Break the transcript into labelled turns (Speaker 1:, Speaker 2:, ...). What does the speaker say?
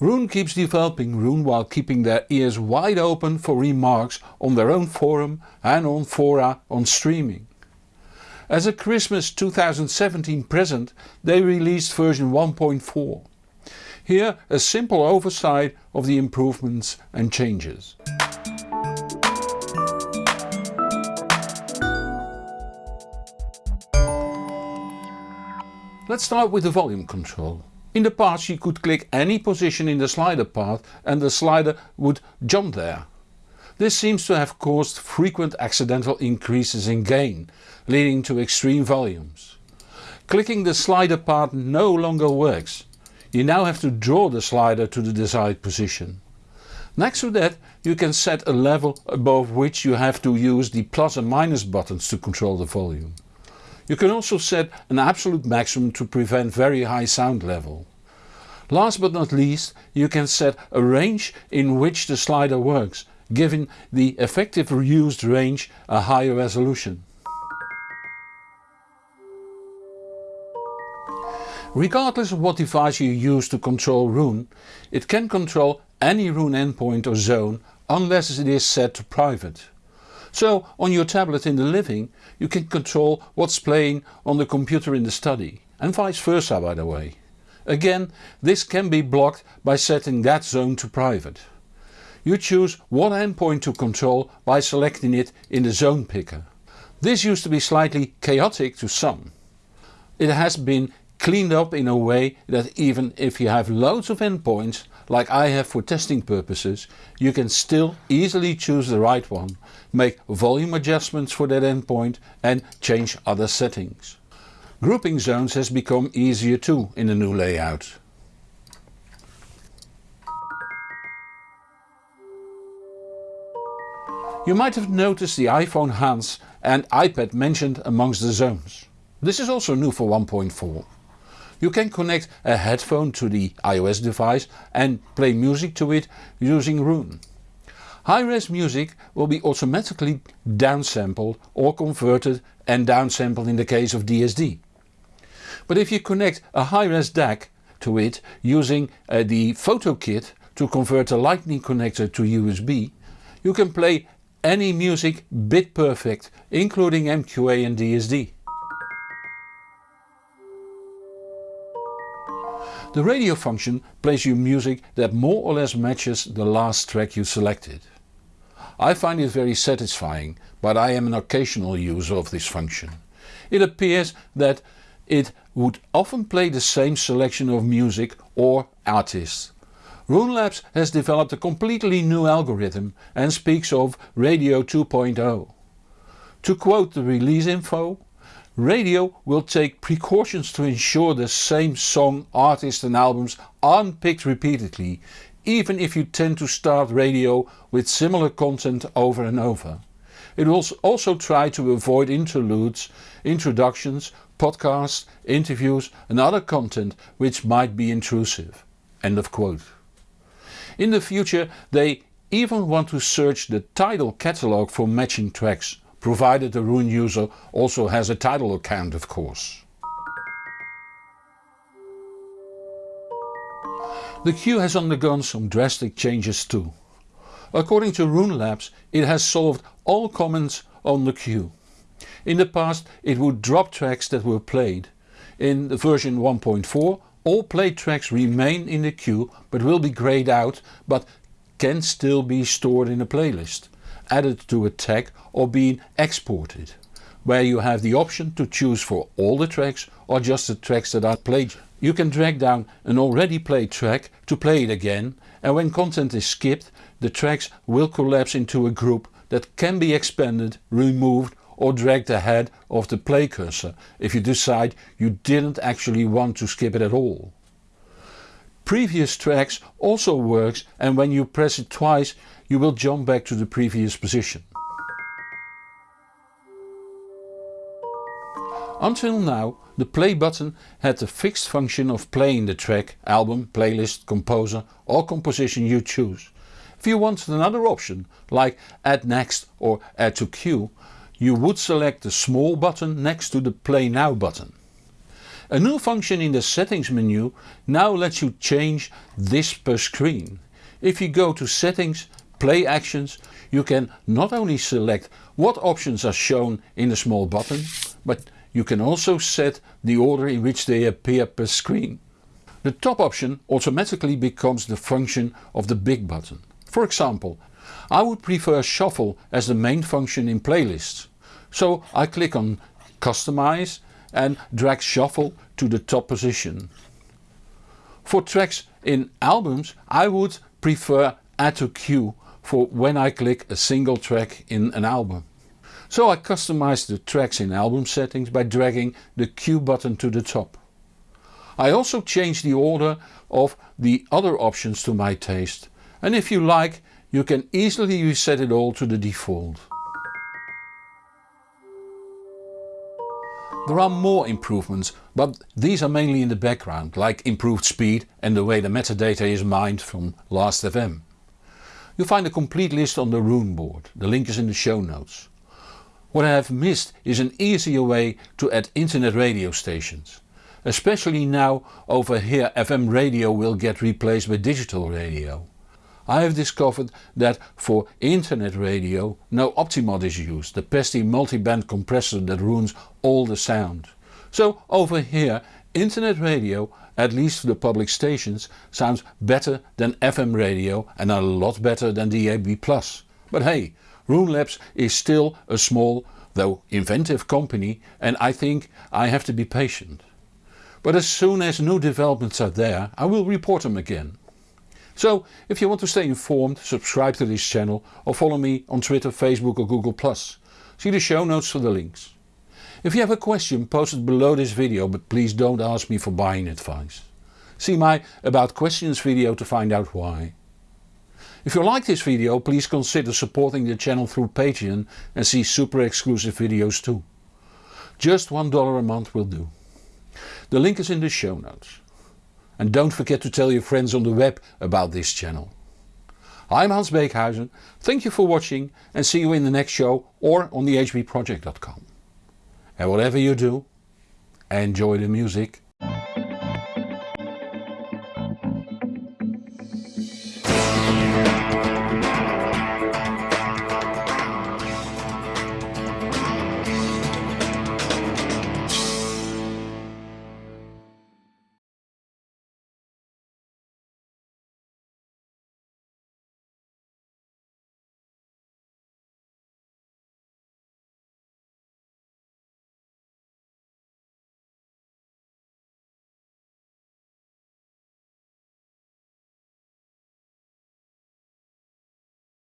Speaker 1: Roon keeps developing Roon while keeping their ears wide open for remarks on their own forum and on fora on streaming. As a Christmas 2017 present they released version 1.4. Here a simple oversight of the improvements and changes. Let's start with the volume control. In the past you could click any position in the slider path and the slider would jump there. This seems to have caused frequent accidental increases in gain, leading to extreme volumes. Clicking the slider path no longer works. You now have to draw the slider to the desired position. Next to that you can set a level above which you have to use the plus and minus buttons to control the volume. You can also set an absolute maximum to prevent very high sound level. Last but not least you can set a range in which the slider works, giving the effective used range a higher resolution. Regardless of what device you use to control Roon, it can control any Roon endpoint or zone unless it is set to private. So on your tablet in the living you can control what's playing on the computer in the study and vice versa by the way. Again this can be blocked by setting that zone to private. You choose what endpoint to control by selecting it in the zone picker. This used to be slightly chaotic to some. It has been cleaned up in a way that even if you have loads of endpoints like I have for testing purposes, you can still easily choose the right one, make volume adjustments for that endpoint and change other settings. Grouping zones has become easier too in the new layout. You might have noticed the iPhone Hans and iPad mentioned amongst the zones. This is also new for 1.4. You can connect a headphone to the iOS device and play music to it using Roon. High-res music will be automatically downsampled or converted and downsampled in the case of DSD. But if you connect a high-res DAC to it using uh, the photo kit to convert a lightning connector to USB, you can play any music bit perfect including MQA and DSD. The radio function plays you music that more or less matches the last track you selected. I find it very satisfying but I am an occasional user of this function. It appears that it would often play the same selection of music or artists. Roon Labs has developed a completely new algorithm and speaks of Radio 2.0. To quote the release info, Radio will take precautions to ensure the same song, artist and albums aren't picked repeatedly, even if you tend to start radio with similar content over and over. It will also try to avoid interludes, introductions, podcasts, interviews and other content which might be intrusive. End of quote. In the future they even want to search the Tidal catalogue for matching tracks provided the Roon user also has a Tidal account of course. The queue has undergone some drastic changes too. According to Roon Labs it has solved all comments on the queue. In the past it would drop tracks that were played. In the version 1.4 all played tracks remain in the queue but will be greyed out but can still be stored in a playlist added to a tag or being exported, where you have the option to choose for all the tracks or just the tracks that are played. You can drag down an already played track to play it again and when content is skipped the tracks will collapse into a group that can be expanded, removed or dragged ahead of the play cursor if you decide you didn't actually want to skip it at all. Previous tracks also works and when you press it twice you will jump back to the previous position. Until now the play button had the fixed function of playing the track, album, playlist, composer or composition you choose. If you wanted another option like add next or add to queue you would select the small button next to the play now button. A new function in the settings menu now lets you change this per screen. If you go to settings, play actions, you can not only select what options are shown in the small button, but you can also set the order in which they appear per screen. The top option automatically becomes the function of the big button. For example, I would prefer shuffle as the main function in playlists. So I click on customize and drag shuffle to the top position. For tracks in albums I would prefer add to queue for when I click a single track in an album. So I customize the tracks in album settings by dragging the queue button to the top. I also change the order of the other options to my taste and if you like you can easily reset it all to the default. There are more improvements but these are mainly in the background like improved speed and the way the metadata is mined from Last.fm. You'll find a complete list on the Roon board, the link is in the show notes. What I have missed is an easier way to add internet radio stations. Especially now over here FM radio will get replaced by digital radio. I have discovered that for internet radio no Optimod is used, the pesky multiband compressor that ruins all the sound. So over here internet radio, at least for the public stations, sounds better than FM radio and a lot better than DAB+. But hey, Roon Labs is still a small though inventive company and I think I have to be patient. But as soon as new developments are there I will report them again. So if you want to stay informed subscribe to this channel or follow me on Twitter, Facebook or Google+. See the show notes for the links. If you have a question post it below this video but please don't ask me for buying advice. See my about questions video to find out why. If you like this video please consider supporting the channel through Patreon and see super exclusive videos too. Just $1 a month will do. The link is in the show notes. And don't forget to tell your friends on the web about this channel. I'm Hans Beekhuizen, thank you for watching and see you in the next show or on the hbproject.com. And whatever you do, enjoy the music.